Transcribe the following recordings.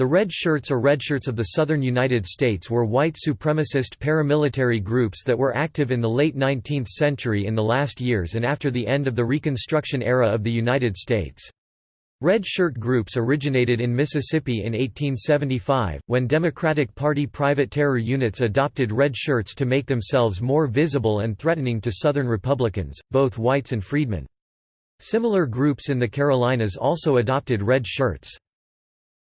The Red Shirts or Redshirts of the southern United States were white supremacist paramilitary groups that were active in the late 19th century in the last years and after the end of the Reconstruction era of the United States. Red Shirt groups originated in Mississippi in 1875, when Democratic Party private terror units adopted red shirts to make themselves more visible and threatening to Southern Republicans, both whites and freedmen. Similar groups in the Carolinas also adopted red shirts.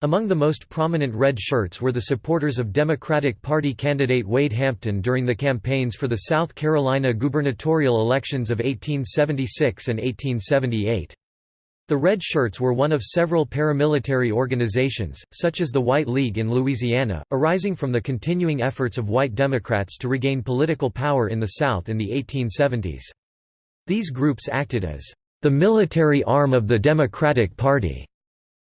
Among the most prominent red shirts were the supporters of Democratic Party candidate Wade Hampton during the campaigns for the South Carolina gubernatorial elections of 1876 and 1878. The Red Shirts were one of several paramilitary organizations, such as the White League in Louisiana, arising from the continuing efforts of white Democrats to regain political power in the South in the 1870s. These groups acted as the military arm of the Democratic Party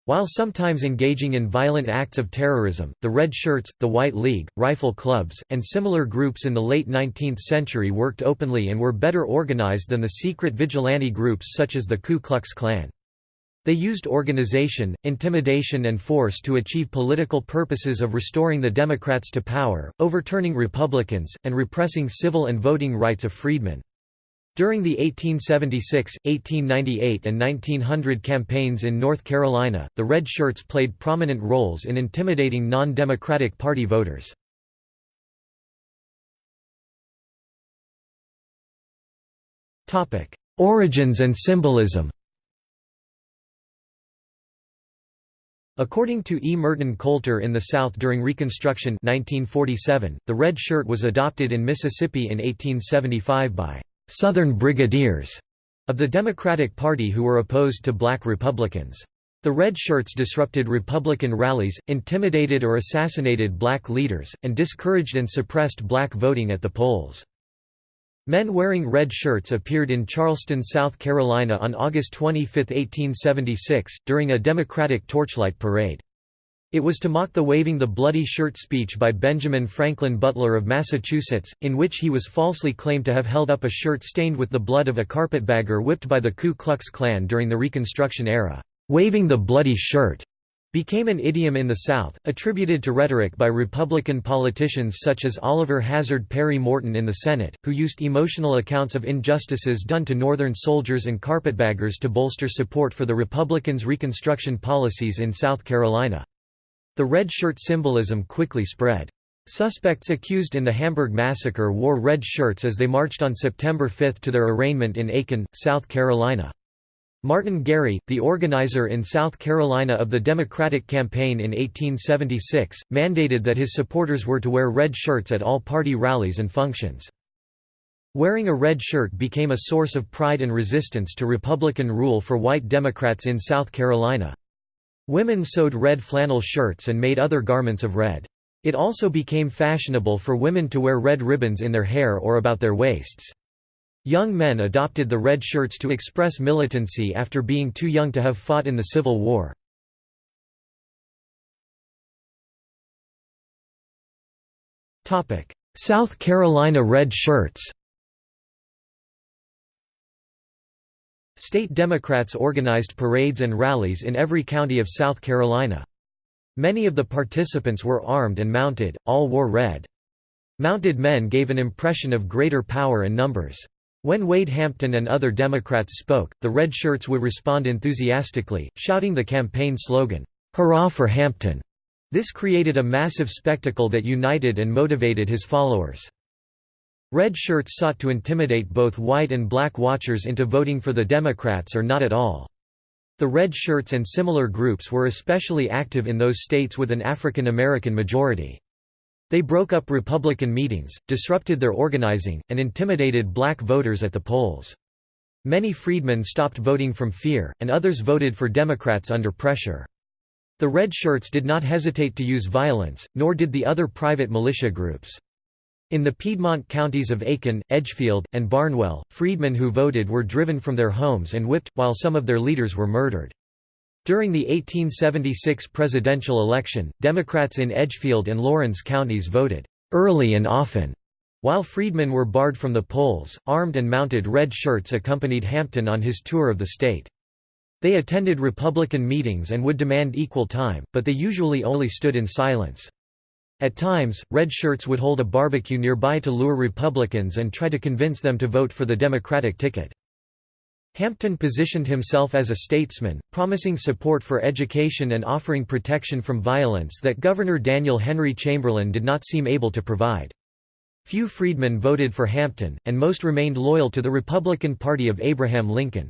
while sometimes engaging in violent acts of terrorism, the Red Shirts, the White League, rifle clubs, and similar groups in the late 19th century worked openly and were better organized than the secret vigilante groups such as the Ku Klux Klan. They used organization, intimidation and force to achieve political purposes of restoring the Democrats to power, overturning Republicans, and repressing civil and voting rights of freedmen. During the 1876, 1898 and 1900 campaigns in North Carolina, the Red Shirts played prominent roles in intimidating non-Democratic Party voters. Origins and symbolism According to E. Merton Coulter in the South during Reconstruction 1947, the red shirt was adopted in Mississippi in 1875 by Southern Brigadiers of the Democratic Party who were opposed to black Republicans. The Red Shirts disrupted Republican rallies, intimidated or assassinated black leaders, and discouraged and suppressed black voting at the polls. Men wearing red shirts appeared in Charleston, South Carolina on August 25, 1876, during a Democratic torchlight parade. It was to mock the waving the bloody shirt speech by Benjamin Franklin Butler of Massachusetts, in which he was falsely claimed to have held up a shirt stained with the blood of a carpetbagger whipped by the Ku Klux Klan during the Reconstruction era. Waving the bloody shirt became an idiom in the South, attributed to rhetoric by Republican politicians such as Oliver Hazard Perry Morton in the Senate, who used emotional accounts of injustices done to Northern soldiers and carpetbaggers to bolster support for the Republicans' Reconstruction policies in South Carolina. The red shirt symbolism quickly spread. Suspects accused in the Hamburg massacre wore red shirts as they marched on September 5 to their arraignment in Aiken, South Carolina. Martin Gary, the organizer in South Carolina of the Democratic campaign in 1876, mandated that his supporters were to wear red shirts at all party rallies and functions. Wearing a red shirt became a source of pride and resistance to Republican rule for white Democrats in South Carolina. Women sewed red flannel shirts and made other garments of red. It also became fashionable for women to wear red ribbons in their hair or about their waists. Young men adopted the red shirts to express militancy after being too young to have fought in the Civil War. South Carolina Red Shirts State Democrats organized parades and rallies in every county of South Carolina. Many of the participants were armed and mounted, all wore red. Mounted men gave an impression of greater power and numbers. When Wade Hampton and other Democrats spoke, the red shirts would respond enthusiastically, shouting the campaign slogan, "'Hurrah for Hampton!' This created a massive spectacle that united and motivated his followers. Red shirts sought to intimidate both white and black watchers into voting for the Democrats or not at all. The Red Shirts and similar groups were especially active in those states with an African American majority. They broke up Republican meetings, disrupted their organizing, and intimidated black voters at the polls. Many freedmen stopped voting from fear, and others voted for Democrats under pressure. The Red Shirts did not hesitate to use violence, nor did the other private militia groups. In the Piedmont counties of Aiken, Edgefield, and Barnwell, freedmen who voted were driven from their homes and whipped, while some of their leaders were murdered. During the 1876 presidential election, Democrats in Edgefield and Laurens counties voted early and often. While freedmen were barred from the polls, armed and mounted red shirts accompanied Hampton on his tour of the state. They attended Republican meetings and would demand equal time, but they usually only stood in silence. At times, red shirts would hold a barbecue nearby to lure Republicans and try to convince them to vote for the Democratic ticket. Hampton positioned himself as a statesman, promising support for education and offering protection from violence that Governor Daniel Henry Chamberlain did not seem able to provide. Few freedmen voted for Hampton, and most remained loyal to the Republican Party of Abraham Lincoln.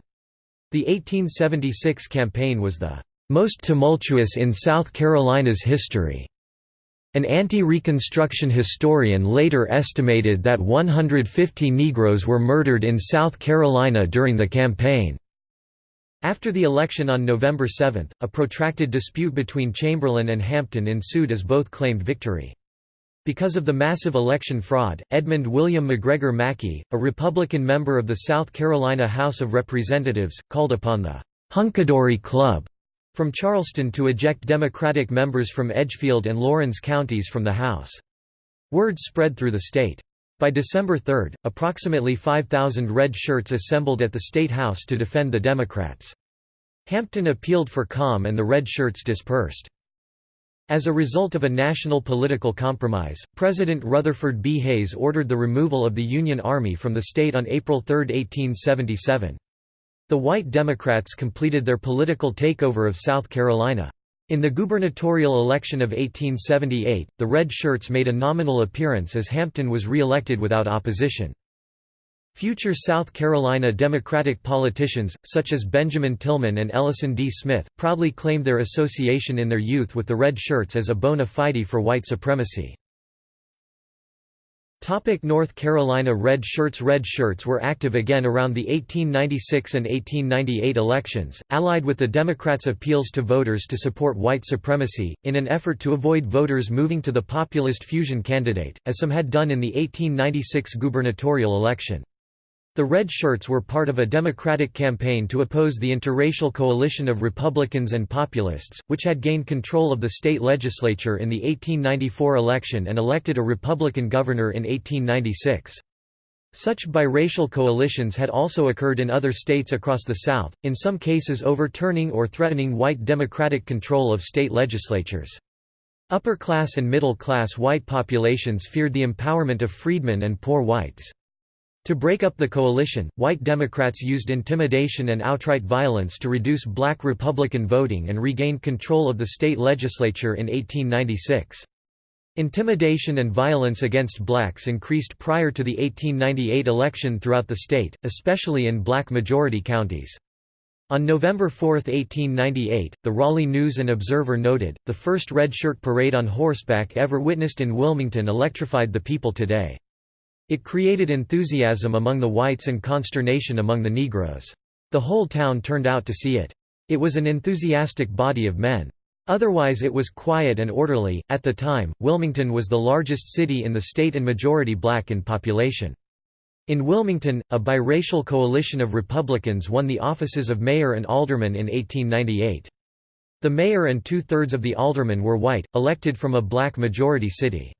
The 1876 campaign was the most tumultuous in South Carolina's history. An anti-Reconstruction historian later estimated that 150 Negroes were murdered in South Carolina during the campaign. After the election on November 7, a protracted dispute between Chamberlain and Hampton ensued as both claimed victory. Because of the massive election fraud, Edmund William McGregor Mackey, a Republican member of the South Carolina House of Representatives, called upon the Hunkidori Club from Charleston to eject Democratic members from Edgefield and Laurens counties from the House. Word spread through the state. By December 3, approximately 5,000 red shirts assembled at the State House to defend the Democrats. Hampton appealed for calm and the red shirts dispersed. As a result of a national political compromise, President Rutherford B. Hayes ordered the removal of the Union Army from the state on April 3, 1877. The white Democrats completed their political takeover of South Carolina. In the gubernatorial election of 1878, the Red Shirts made a nominal appearance as Hampton was re-elected without opposition. Future South Carolina Democratic politicians, such as Benjamin Tillman and Ellison D. Smith, proudly claimed their association in their youth with the Red Shirts as a bona fide for white supremacy. Topic North Carolina Red Shirts Red Shirts were active again around the 1896 and 1898 elections, allied with the Democrats' appeals to voters to support white supremacy, in an effort to avoid voters moving to the populist fusion candidate, as some had done in the 1896 gubernatorial election. The Red Shirts were part of a Democratic campaign to oppose the interracial coalition of Republicans and Populists, which had gained control of the state legislature in the 1894 election and elected a Republican governor in 1896. Such biracial coalitions had also occurred in other states across the South, in some cases overturning or threatening white Democratic control of state legislatures. Upper-class and middle-class white populations feared the empowerment of freedmen and poor whites. To break up the coalition, white Democrats used intimidation and outright violence to reduce black Republican voting and regain control of the state legislature in 1896. Intimidation and violence against blacks increased prior to the 1898 election throughout the state, especially in black-majority counties. On November 4, 1898, the Raleigh News and Observer noted, the first red shirt parade on horseback ever witnessed in Wilmington electrified the people today. It created enthusiasm among the whites and consternation among the Negroes. The whole town turned out to see it. It was an enthusiastic body of men. Otherwise it was quiet and orderly. At the time, Wilmington was the largest city in the state and majority black in population. In Wilmington, a biracial coalition of Republicans won the offices of mayor and alderman in 1898. The mayor and two-thirds of the aldermen were white, elected from a black majority city.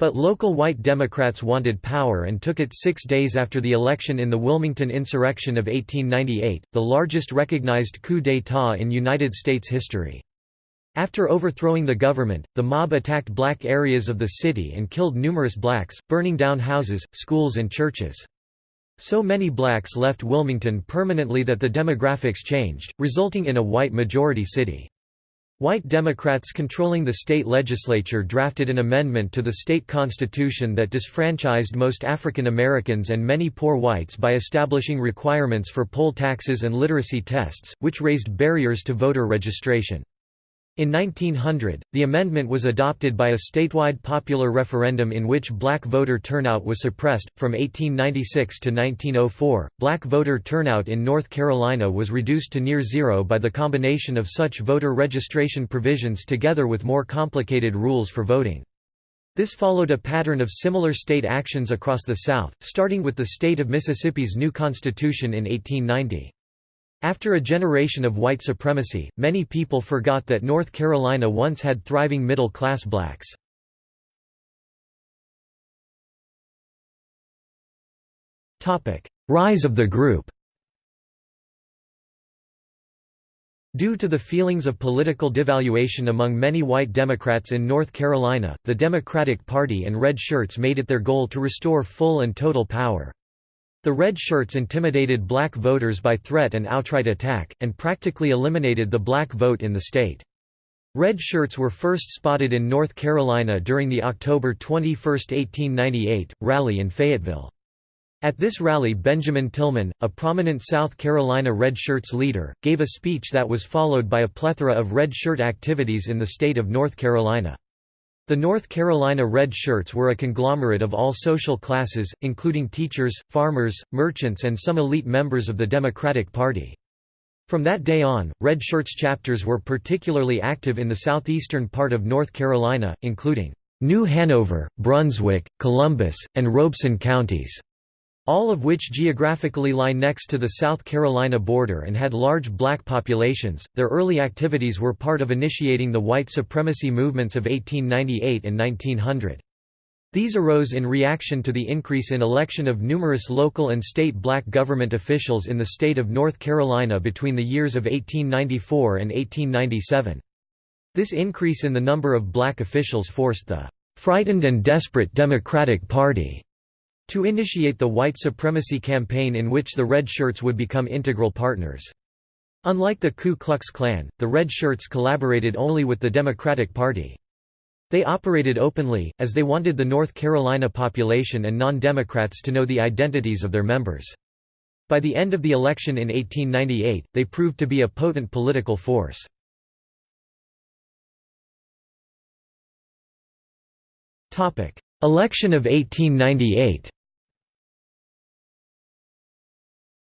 But local white Democrats wanted power and took it six days after the election in the Wilmington insurrection of 1898, the largest recognized coup d'état in United States history. After overthrowing the government, the mob attacked black areas of the city and killed numerous blacks, burning down houses, schools and churches. So many blacks left Wilmington permanently that the demographics changed, resulting in a white majority city. White Democrats controlling the state legislature drafted an amendment to the state constitution that disfranchised most African Americans and many poor whites by establishing requirements for poll taxes and literacy tests, which raised barriers to voter registration. In 1900, the amendment was adopted by a statewide popular referendum in which black voter turnout was suppressed. From 1896 to 1904, black voter turnout in North Carolina was reduced to near zero by the combination of such voter registration provisions together with more complicated rules for voting. This followed a pattern of similar state actions across the South, starting with the state of Mississippi's new constitution in 1890. After a generation of white supremacy, many people forgot that North Carolina once had thriving middle-class blacks. Rise of the group Due to the feelings of political devaluation among many white Democrats in North Carolina, the Democratic Party and Red Shirts made it their goal to restore full and total power. The Red Shirts intimidated black voters by threat and outright attack, and practically eliminated the black vote in the state. Red Shirts were first spotted in North Carolina during the October 21, 1898, rally in Fayetteville. At this rally Benjamin Tillman, a prominent South Carolina Red Shirts leader, gave a speech that was followed by a plethora of Red Shirt activities in the state of North Carolina. The North Carolina Red Shirts were a conglomerate of all social classes, including teachers, farmers, merchants and some elite members of the Democratic Party. From that day on, Red Shirts chapters were particularly active in the southeastern part of North Carolina, including New Hanover, Brunswick, Columbus, and Robeson counties all of which geographically lie next to the South Carolina border and had large black populations. Their early activities were part of initiating the white supremacy movements of 1898 and 1900. These arose in reaction to the increase in election of numerous local and state black government officials in the state of North Carolina between the years of 1894 and 1897. This increase in the number of black officials forced the "...frightened and desperate Democratic Party." To initiate the white supremacy campaign in which the Red Shirts would become integral partners. Unlike the Ku Klux Klan, the Red Shirts collaborated only with the Democratic Party. They operated openly, as they wanted the North Carolina population and non-Democrats to know the identities of their members. By the end of the election in 1898, they proved to be a potent political force. Election of 1898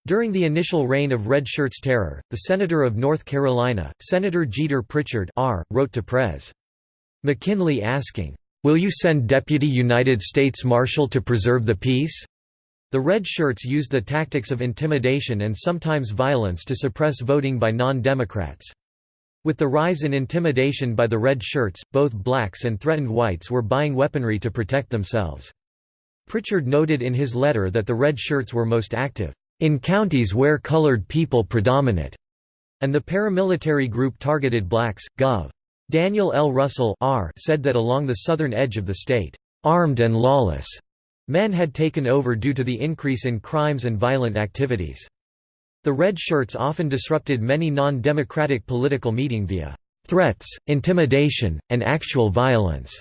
During the initial reign of Red Shirts' terror, the Senator of North Carolina, Senator Jeter Pritchard R., wrote to Pres. McKinley asking, "'Will you send Deputy United States Marshal to preserve the peace?' The Red Shirts used the tactics of intimidation and sometimes violence to suppress voting by non-Democrats. With the rise in intimidation by the Red Shirts, both blacks and threatened whites were buying weaponry to protect themselves. Pritchard noted in his letter that the Red Shirts were most active in counties where colored people predominate, and the paramilitary group targeted blacks. Gov. Daniel L. Russell R said that along the southern edge of the state, armed and lawless men had taken over due to the increase in crimes and violent activities. The Red Shirts often disrupted many non-democratic political meeting via threats, intimidation, and actual violence.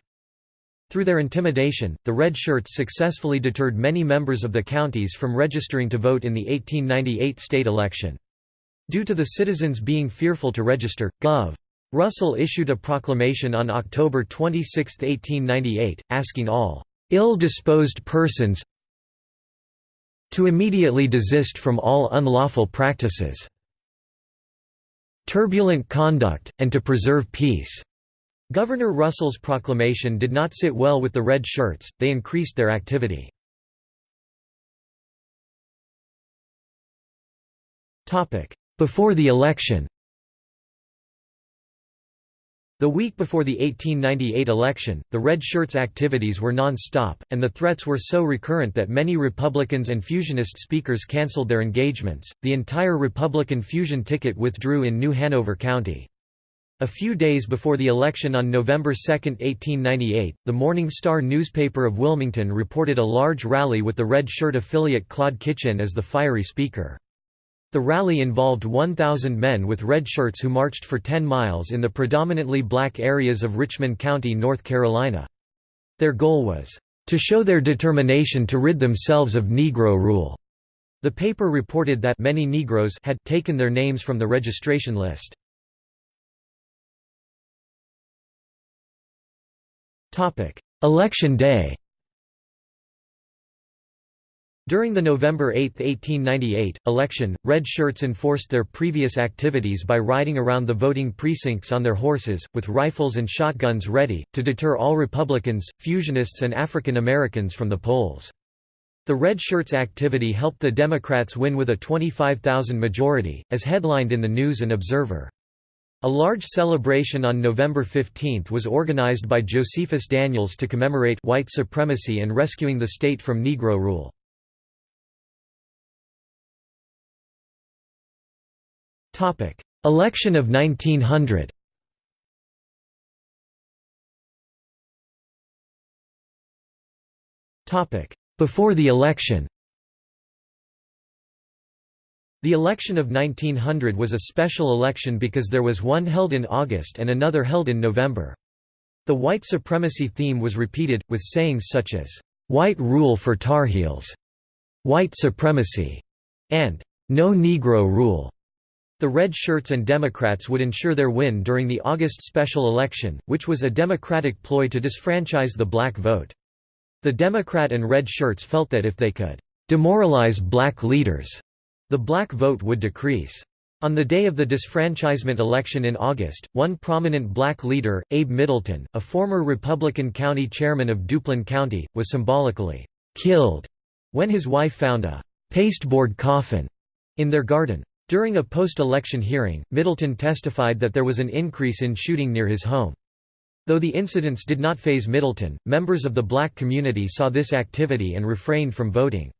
Through their intimidation, the Red Shirts successfully deterred many members of the counties from registering to vote in the 1898 state election. Due to the citizens being fearful to register, Gov. Russell issued a proclamation on October 26, 1898, asking all ill-disposed persons to immediately desist from all unlawful practices, turbulent conduct, and to preserve peace. Governor Russell's proclamation did not sit well with the Red Shirts, they increased their activity. Before the election The week before the 1898 election, the Red Shirts' activities were non-stop, and the threats were so recurrent that many Republicans and fusionist speakers canceled their engagements. The entire Republican fusion ticket withdrew in New Hanover County. A few days before the election on November 2, 1898, the Morning Star newspaper of Wilmington reported a large rally with the Red Shirt affiliate Claude Kitchin as the fiery speaker. The rally involved 1,000 men with red shirts who marched for 10 miles in the predominantly black areas of Richmond County, North Carolina. Their goal was, "...to show their determination to rid themselves of Negro rule." The paper reported that many Negroes had taken their names from the registration list. Election day During the November 8, 1898, election, Red Shirts enforced their previous activities by riding around the voting precincts on their horses, with rifles and shotguns ready, to deter all Republicans, Fusionists and African Americans from the polls. The Red Shirts' activity helped the Democrats win with a 25,000 majority, as headlined in the News and Observer. A large celebration on November 15 was organized by Josephus Daniels to commemorate white supremacy and rescuing the state from Negro rule. Election of 1900 Before the election The election of 1900 was a special election because there was one held in August and another held in November. The white supremacy theme was repeated, with sayings such as, "'White rule for Tar Heels'", "'White supremacy' and "'No Negro rule'". The Red Shirts and Democrats would ensure their win during the August special election, which was a Democratic ploy to disfranchise the black vote. The Democrat and Red Shirts felt that if they could demoralize black leaders, the black vote would decrease. On the day of the disfranchisement election in August, one prominent black leader, Abe Middleton, a former Republican county chairman of Duplin County, was symbolically killed when his wife found a pasteboard coffin in their garden. During a post-election hearing, Middleton testified that there was an increase in shooting near his home. Though the incidents did not faze Middleton, members of the black community saw this activity and refrained from voting.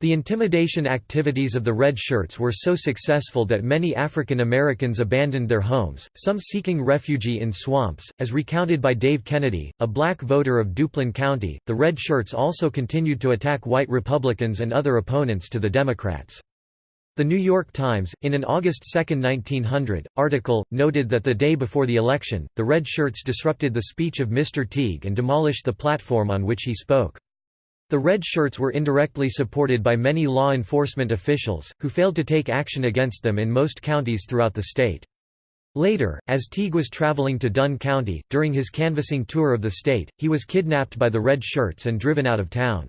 The intimidation activities of the Red Shirts were so successful that many African Americans abandoned their homes, some seeking refuge in swamps. As recounted by Dave Kennedy, a black voter of Duplin County, the Red Shirts also continued to attack white Republicans and other opponents to the Democrats. The New York Times, in an August 2, 1900, article, noted that the day before the election, the Red Shirts disrupted the speech of Mr. Teague and demolished the platform on which he spoke. The Red Shirts were indirectly supported by many law enforcement officials, who failed to take action against them in most counties throughout the state. Later, as Teague was traveling to Dunn County, during his canvassing tour of the state, he was kidnapped by the Red Shirts and driven out of town.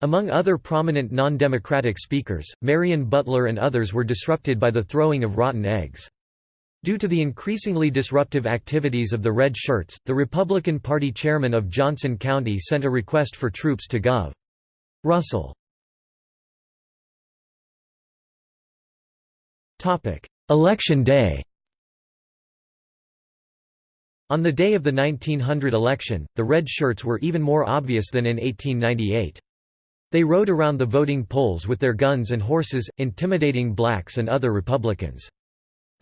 Among other prominent non-democratic speakers, Marion Butler and others were disrupted by the throwing of rotten eggs. Due to the increasingly disruptive activities of the Red Shirts, the Republican Party chairman of Johnston County sent a request for troops to Gov. Russell. Election day On the day of the 1900 election, the Red Shirts were even more obvious than in 1898. They rode around the voting polls with their guns and horses, intimidating blacks and other Republicans.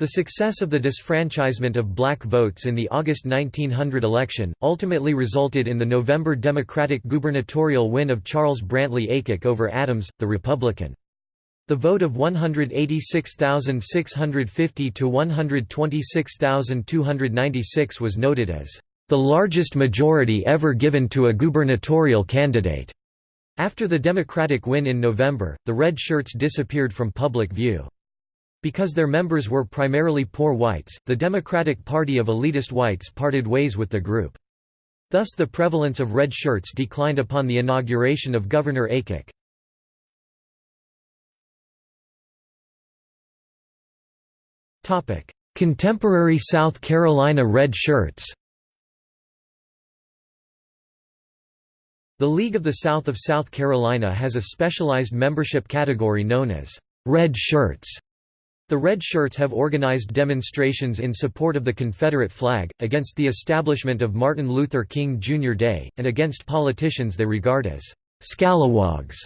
The success of the disfranchisement of black votes in the August 1900 election, ultimately resulted in the November Democratic gubernatorial win of Charles Brantley Aycock over Adams, the Republican. The vote of 186,650 to 126,296 was noted as the largest majority ever given to a gubernatorial candidate. After the Democratic win in November, the Red Shirts disappeared from public view. Because their members were primarily poor whites, the Democratic Party of elitist whites parted ways with the group. Thus the prevalence of red shirts declined upon the inauguration of Governor Aycock. Contemporary South Carolina Red Shirts The League of the South of South Carolina has a specialized membership category known as Red Shirts. The Red Shirts have organized demonstrations in support of the Confederate flag, against the establishment of Martin Luther King Jr. Day, and against politicians they regard as «scalawags»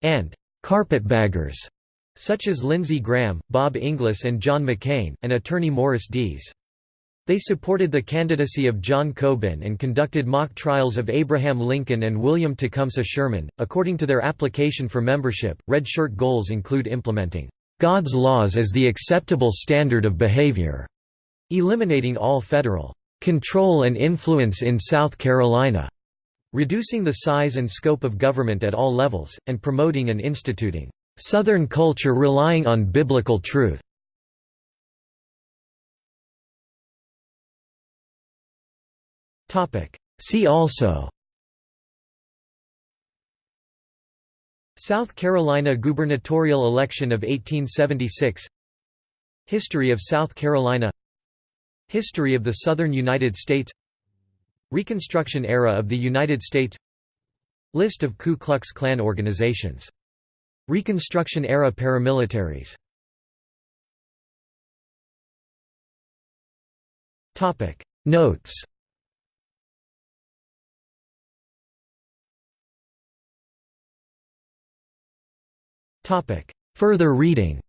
and «carpetbaggers», such as Lindsey Graham, Bob Inglis and John McCain, and attorney Morris Dees. They supported the candidacy of John Coburn and conducted mock trials of Abraham Lincoln and William Tecumseh Sherman. According to their application for membership, Red Shirt goals include implementing God's laws as the acceptable standard of behavior, eliminating all federal control and influence in South Carolina, reducing the size and scope of government at all levels, and promoting and instituting Southern culture relying on biblical truth. See also South Carolina gubernatorial election of 1876 History of South Carolina. History of the Southern United States. Reconstruction era of the United States. List of Ku Klux Klan organizations. Reconstruction era paramilitaries. Notes Further reading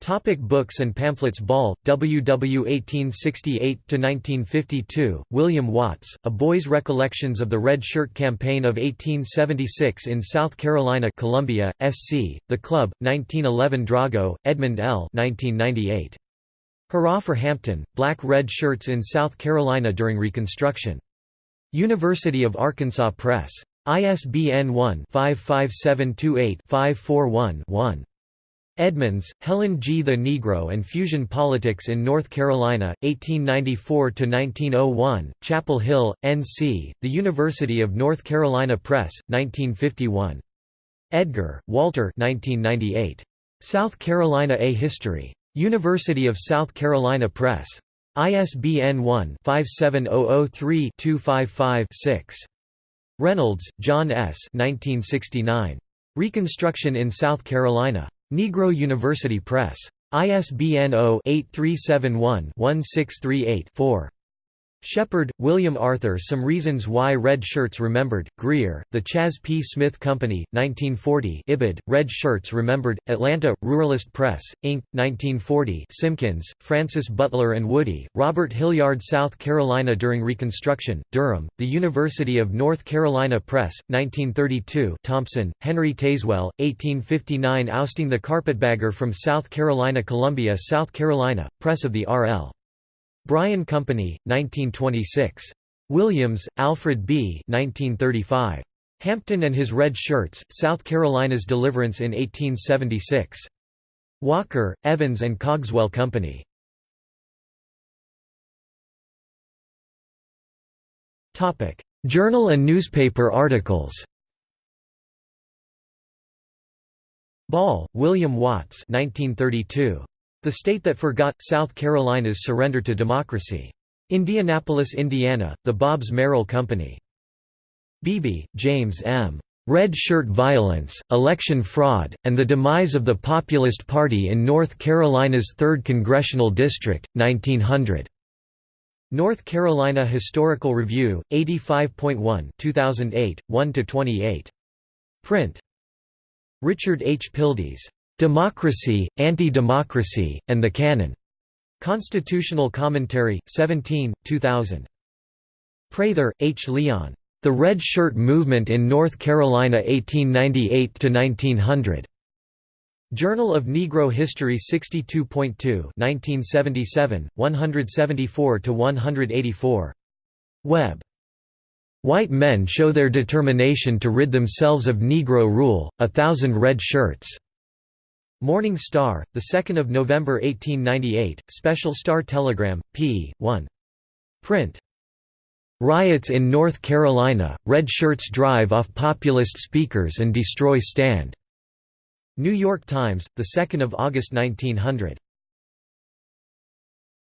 Topic books and pamphlets Ball, W. W. 1868–1952, William Watts, A Boy's Recollections of the Red Shirt Campaign of 1876 in South Carolina Columbia, S.C., The Club, 1911 Drago, Edmund L. 1998. Hurrah for Hampton, Black Red Shirts in South Carolina during Reconstruction. University of Arkansas Press. ISBN 1-55728-541-1. Edmonds, Helen G. The Negro and Fusion Politics in North Carolina, 1894–1901, Chapel Hill, N.C., The University of North Carolina Press, 1951. Edgar, Walter 1998. South Carolina A History. University of South Carolina Press. ISBN 1-57003-255-6. Reynolds, John S. 1969. Reconstruction in South Carolina. Negro University Press. ISBN 0-8371-1638-4. Shepard, William Arthur Some Reasons Why Red Shirts Remembered, Greer, The Chas P. Smith Company, 1940 Ibid, Red Shirts Remembered, Atlanta, Ruralist Press, Inc., 1940 Simkins, Francis Butler and Woody, Robert Hilliard South Carolina during Reconstruction, Durham, The University of North Carolina Press, 1932 Thompson, Henry Tazewell, 1859 Ousting the Carpetbagger from South Carolina Columbia South Carolina, Press of the R.L. Bryan Company, 1926. Williams, Alfred B. 1935. Hampton and His Red Shirts, South Carolina's Deliverance in 1876. Walker, Evans and Cogswell Company. Journal and newspaper articles Ball, William Watts 1932. The State That Forgot, South Carolina's Surrender to Democracy. Indianapolis, Indiana, The Bobbs-Merrill Company. Beebe, James M. Red Shirt Violence, Election Fraud, and the Demise of the Populist Party in North Carolina's 3rd Congressional District, 1900. North Carolina Historical Review, 85.1 2008, 1–28. Print. Richard H. Pildes. Democracy, Anti-Democracy, and the Canon. Constitutional Commentary, 17, 2000. Prather, H. Leon. The Red Shirt Movement in North Carolina 1898–1900. Journal of Negro History 62.2 1977, 174–184. Webb. White men show their determination to rid themselves of Negro rule, a thousand red shirts. Morning Star, 2 November 1898, Special Star Telegram, p. 1. Print. Riots in North Carolina, Red Shirts drive off populist speakers and destroy stand. New York Times, 2 August 1900.